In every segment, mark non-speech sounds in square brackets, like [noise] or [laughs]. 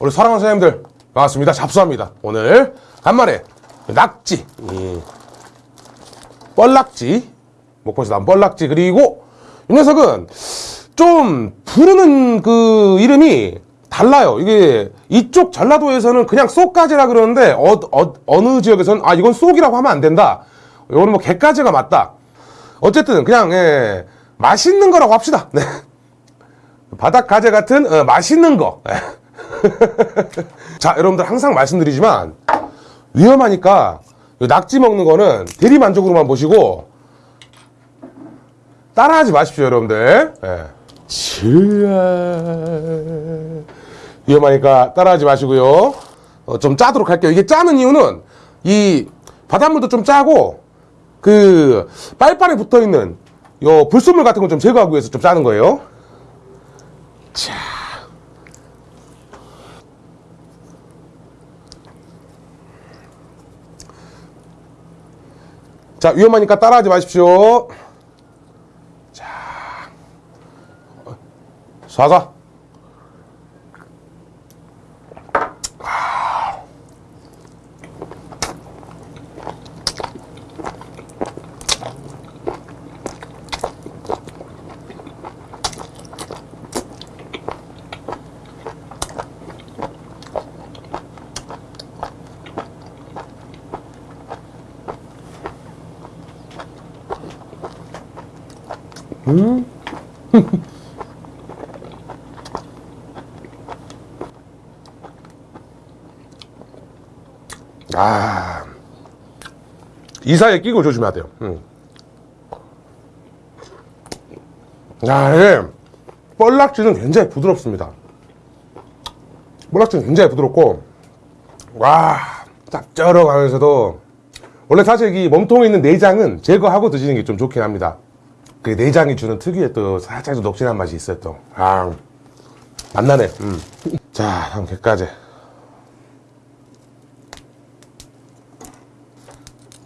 우리 사랑하는 사장님들 반갑습니다. 잡수합니다. 오늘 간만에 낙지, 이 뻘낙지, 목포에서 나온 뻘낙지 그리고 이 녀석은 좀 부르는 그 이름이 달라요. 이게 이쪽 전라도에서는 그냥 쏙가지라 그러는데 어, 느 지역에서는 아 이건 쏙이라고 하면 안 된다. 이거는 뭐 개가지가 맞다. 어쨌든 그냥 예, 맛있는 거라고 합시다. 네. 바닥 가재 같은 어, 맛있는 거. [laughs] 자, 여러분들 항상 말씀드리지만 위험하니까 낙지 먹는 거는 대리 만족으로만 보시고 따라하지 마십시오, 여러분들. 예. 치아. 위험하니까 따라하지 마시고요. 어, 좀 짜도록 할게요. 이게 짜는 이유는 이 바닷물도 좀 짜고 그 빨판에 붙어 있는 요 불순물 같은 거좀 제거하기 위해서 좀 짜는 거예요. 자. 자, 위험하니까 따라하지 마십시오. 자. 사사. 아. 이사에 끼고 조심해야 돼요. 음. 야, 예. 뻘락지는 굉장히 부드럽습니다. 뻘락지는 굉장히 부드럽고, 와, 짭짤하면서도, 원래 사실 이 몸통에 있는 내장은 제거하고 드시는 게 좀 좋긴 합니다. 그 내장이 주는 특유의 또 살짝 좀 녹진한 맛이 있어요 또. 아, 맛나네. 음. 자, 다음 게까지.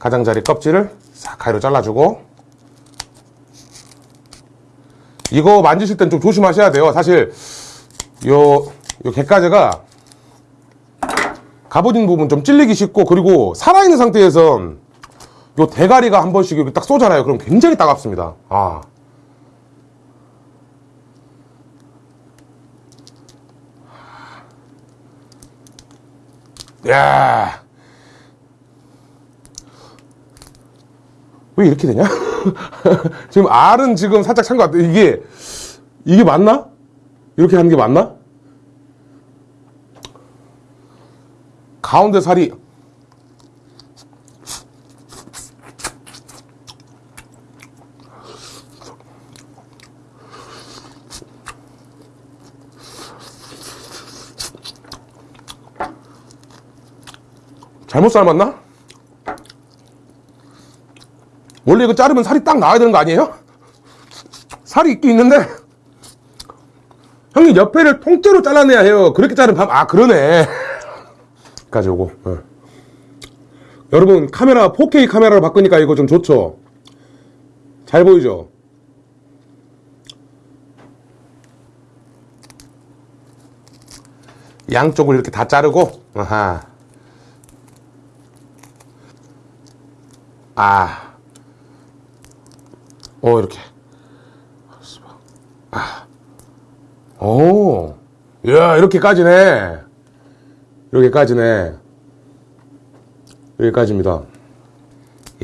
가장자리 껍질을 싹 가위로 잘라주고 이거 만지실 땐 좀 조심하셔야 돼요. 사실 요, 요 게까지가 갑오진 부분 좀 찔리기 쉽고 그리고 살아있는 상태에선 요 대가리가 한 번씩 이렇게 딱 쏘잖아요. 그럼 굉장히 따갑습니다. 아. 야. 왜 이렇게 되냐? [laughs] 지금 R은 지금 살짝 찬 것 같아. 이게, 이게 맞나? 이렇게 하는 게 맞나? 가운데 살이 잘못 삶았나? 원래 이거 자르면 살이 딱 나와야 되는 거 아니에요? 살이 있긴 있는데 형님 옆에를 통째로 잘라내야 해요 그렇게 자르면 밥, 아 그러네 까지 오고 네. 여러분 카메라 4K 카메라로 바꾸니까 이거 좀 좋죠 잘 보이죠 양쪽을 이렇게 다 자르고 아하 아. 오, 이렇게. 아. 오. 야, 이렇게 까지네. 이렇게 까지네. 여기까지입니다.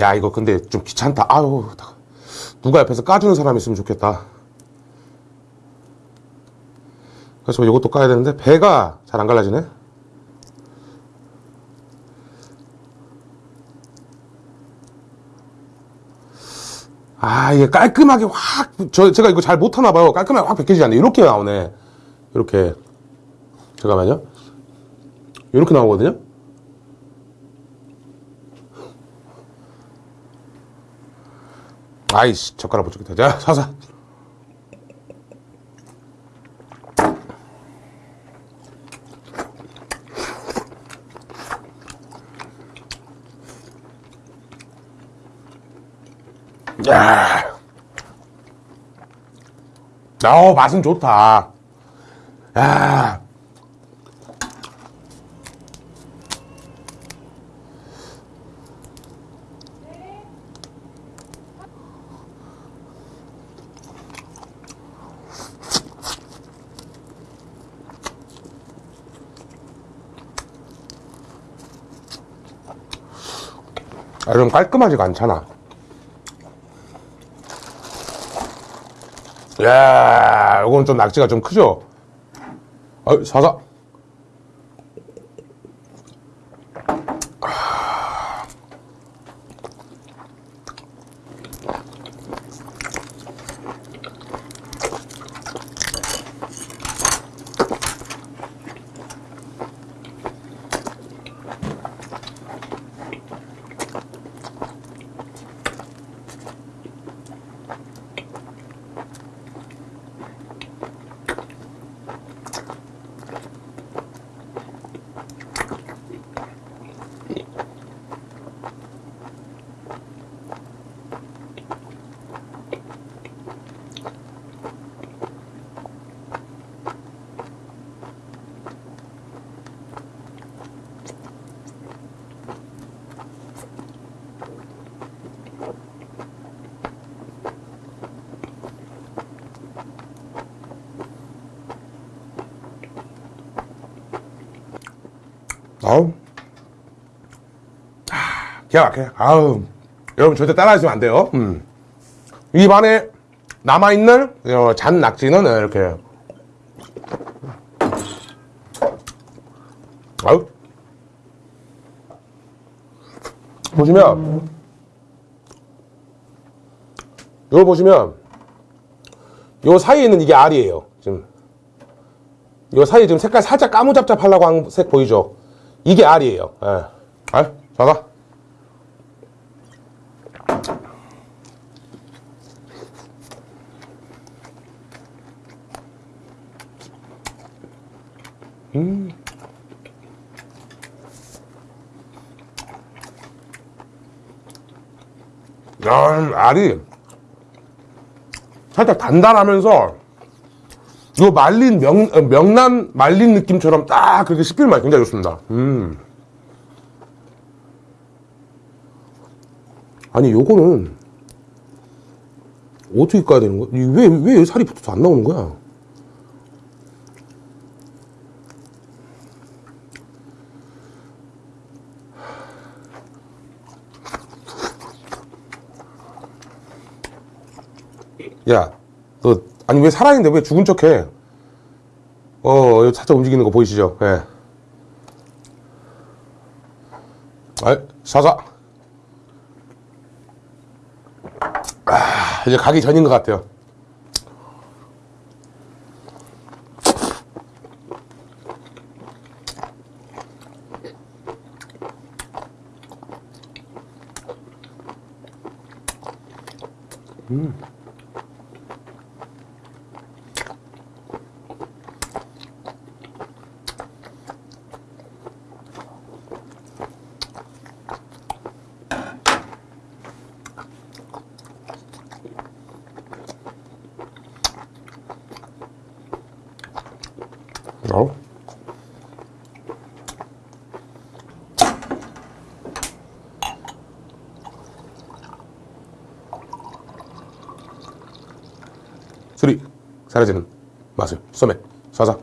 야, 이거 근데 좀 귀찮다. 아유, 누가 옆에서 까주는 사람 있으면 좋겠다. 그래서 이것도 까야 되는데, 배가 잘 안 갈라지네. 아, 이게 깔끔하게 확, 저, 제가 이거 잘 못하나 봐요. 깔끔하게 확 벗겨지지 않네. 이렇게 나오네. 이렇게. 잠깐만요. 이렇게 나오거든요. 아이씨, 젓가락 못 찍겠다. 자, 사사. 야. 아우 어, 맛은 좋다 야. 아, 좀 깔끔하지가 않잖아 야, 이건 좀 낙지가 좀 크죠? 아, 사사. 아우. 아, 기가 막혀. 아우. 여러분 절대 따라하시면 안 돼요. 음. 입안에 남아있는 어, 잔 낙지는 이렇게. 아우. 보시면, 이거 보시면, 요 사이에 있는 이게 알이에요. 지금. 요 사이에 지금 색깔 살짝 까무잡잡하려고 한 색 보이죠? 이게 알이에요. 예. 알? 자가. 음. 야, 알이 살짝 단단하면서 요 말린 명, 어, 명란 말린 느낌처럼 딱 그렇게 씹힐 맛이 굉장히 좋습니다. 음. 아니, 요거는 어떻게 까야 되는 거야? 이 왜, 왜 살이 붙어서 안 나오는 거야? 야, 너, 아니, 왜 살아있는데 왜 죽은 척 해? 어, 여기 살짝 움직이는 거 보이시죠? 예. 아, 사사. 아, 이제 가기 전인 것 같아요. 사라지는 맛을. 소맥. 쏴삭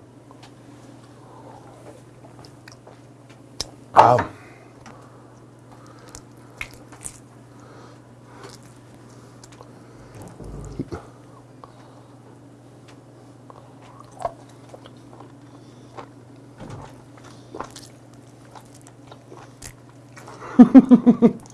아 [laughs]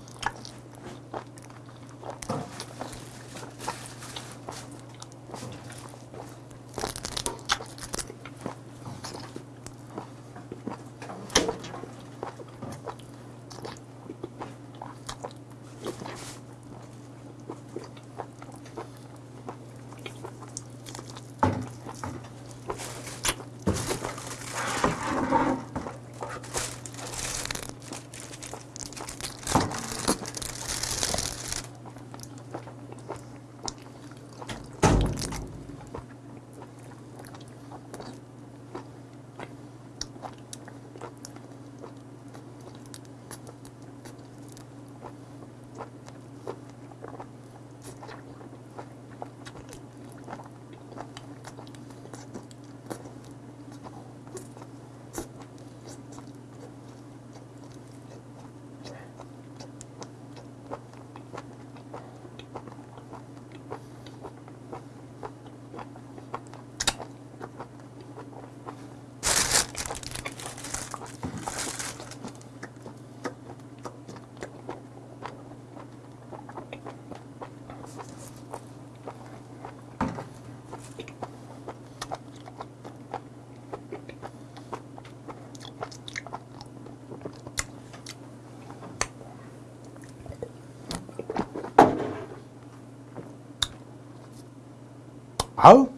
아우.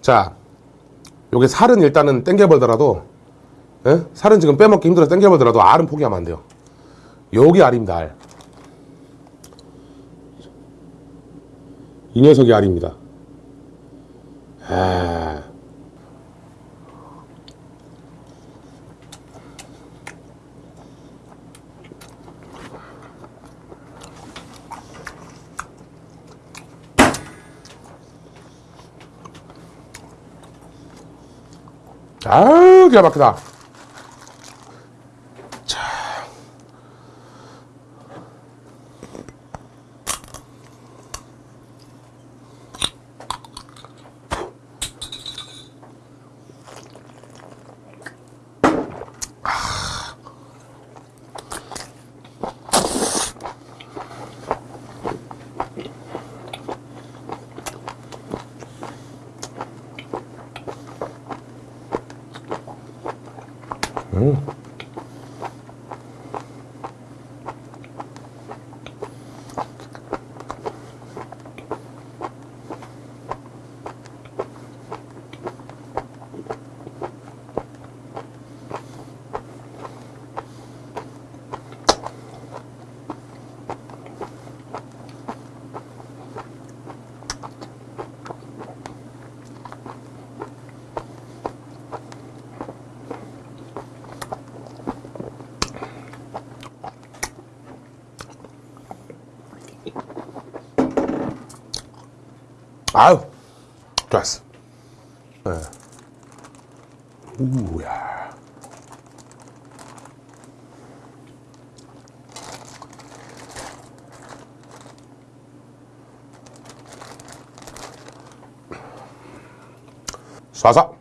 자, 요게 살은 일단은 땡겨버리더라도, 예? 살은 지금 빼먹기 힘들어서 땡겨버리더라도 알은 포기하면 안 돼요. 여기 알입니다, 알. 이 녀석이 알입니다. 아. 아유, 기가 막히다. 자. 아유, 좋았어. 예. 우야. 쏴서.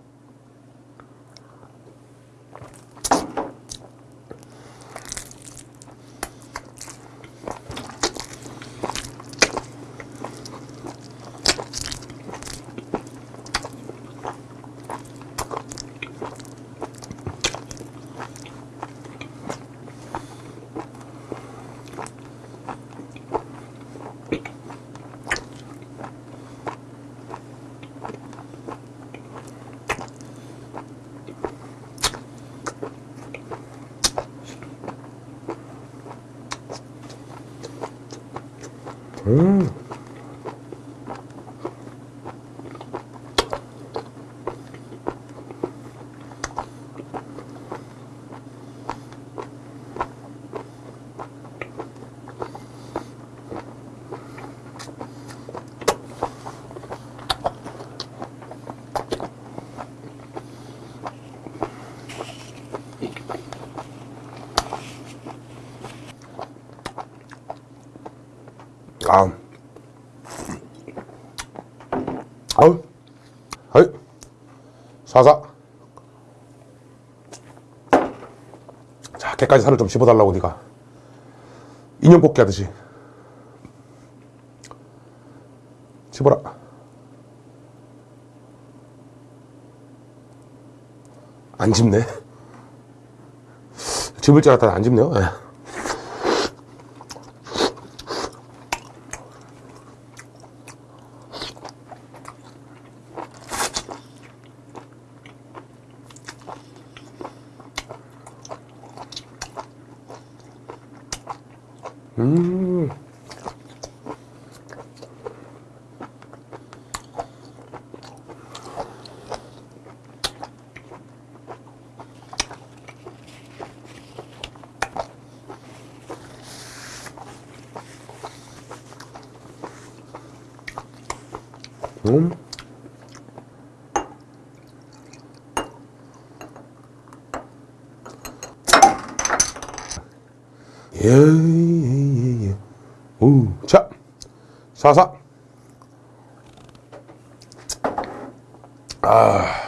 아. 아우. 아이. 사사. 자, 깨까지 살을 좀 씹어달라고, 니가. 인형 뽑기 하듯이. 씹어라. 안 집네. 집을 줄 알았더니 안 집네요. 예. 음. 예, 예, 예, 예. 오, 자, 사사. 아.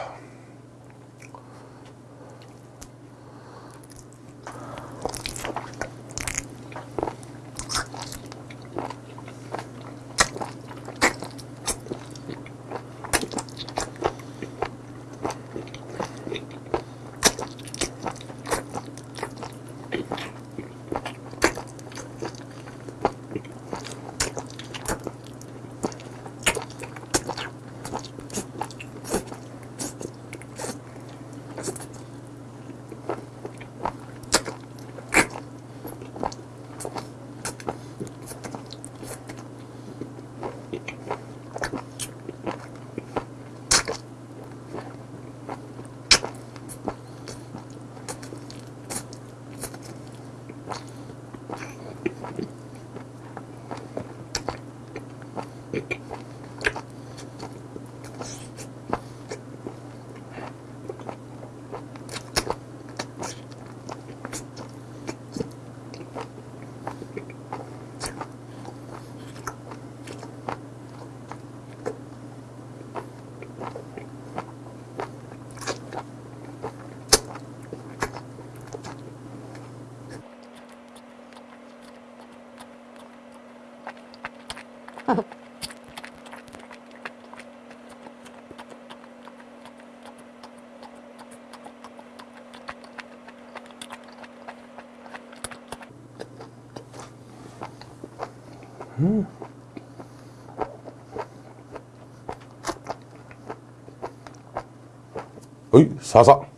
うん。はい、さあさあ。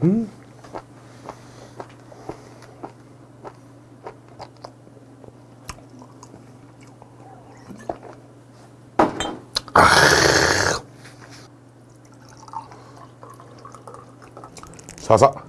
사사. 사사.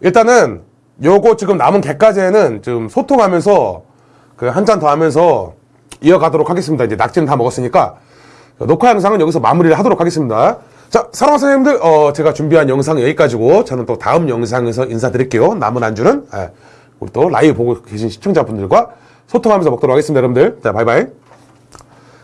일단은 요거 지금 남은 개까지는 좀 소통하면서 그 한 잔 더 하면서 이어가도록 하겠습니다. 이제 낙지는 다 먹었으니까 녹화 영상은 여기서 마무리를 하도록 하겠습니다. 자, 사랑하는 선생님들, 어, 제가 준비한 영상 여기까지고 저는 또 다음 영상에서 인사드릴게요. 남은 안주는 예, 우리 또 라이브 보고 계신 시청자분들과 소통하면서 먹도록 하겠습니다, 여러분들. 자, 바이바이.